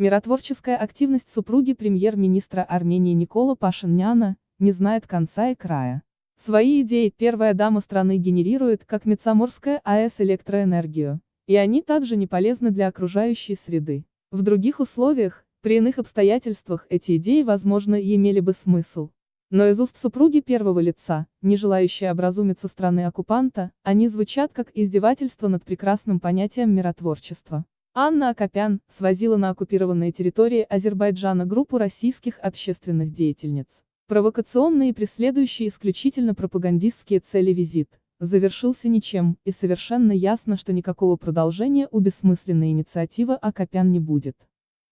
Миротворческая активность супруги премьер-министра Армении Никола Пашиняна не знает конца и края. Свои идеи первая дама страны генерирует, как Мецаморская АЭС электроэнергию, и они также не полезны для окружающей среды. В других условиях, при иных обстоятельствах эти идеи, возможно, и имели бы смысл. Но из уст супруги первого лица, не желающей образумиться страны оккупанта, они звучат как издевательство над прекрасным понятием миротворчества. Анна Акопян свозила на оккупированные территории Азербайджана группу российских общественных деятельниц. Провокационный и преследующий исключительно пропагандистские цели визит завершился ничем, и совершенно ясно, что никакого продолжения у бессмысленной инициативы Акопян не будет.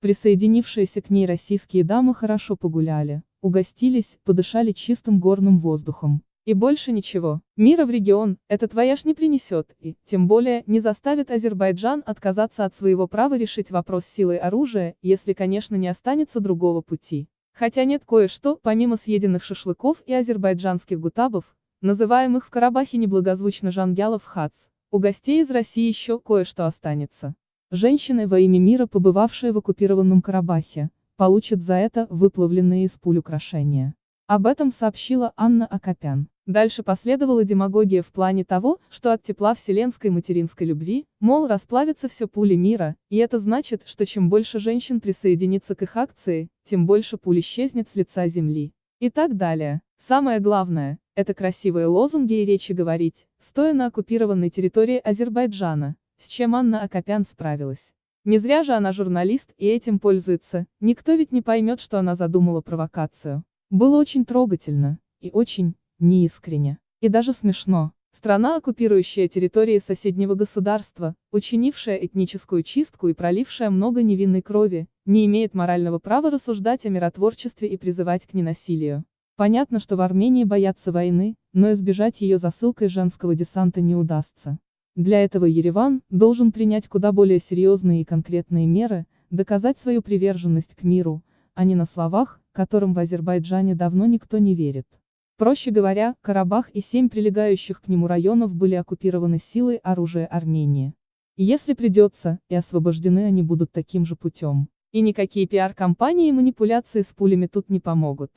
Присоединившиеся к ней российские дамы хорошо погуляли, угостились, подышали чистым горным воздухом. И больше ничего. Мира в регион, это твоя ж не принесет, и, тем более, не заставит Азербайджан отказаться от своего права решить вопрос силой оружия, если, конечно, не останется другого пути. Хотя нет кое-что, помимо съеденных шашлыков и азербайджанских гутабов, называемых в Карабахе неблагозвучно Жангялов хац, у гостей из России еще кое-что останется. Женщины во имя мира, побывавшие в оккупированном Карабахе, получат за это выплавленные из пуль украшения. Об этом сообщила Анна Акопян. Дальше последовала демагогия в плане того, что от тепла вселенской материнской любви, мол, расплавится все пули мира, и это значит, что чем больше женщин присоединится к их акции, тем больше пуль исчезнет с лица земли. И так далее. Самое главное, это красивые лозунги и речи говорить, стоя на оккупированной территории Азербайджана, с чем Анна Акопян справилась. Не зря же она журналист и этим пользуется, никто ведь не поймет, что она задумала провокацию. Было очень трогательно, и очень, неискренне, и даже смешно. Страна, оккупирующая территории соседнего государства, учинившая этническую чистку и пролившая много невинной крови, не имеет морального права рассуждать о миротворчестве и призывать к ненасилию. Понятно, что в Армении боятся войны, но избежать ее засылкой женского десанта не удастся. Для этого Ереван должен принять куда более серьезные и конкретные меры, доказать свою приверженность к миру, а не на словах, которым в Азербайджане давно никто не верит. Проще говоря, Карабах и семь прилегающих к нему районов были оккупированы силой оружия Армении. Если придется, и освобождены они будут таким же путем. И никакие пиар-компании и манипуляции с пулями тут не помогут.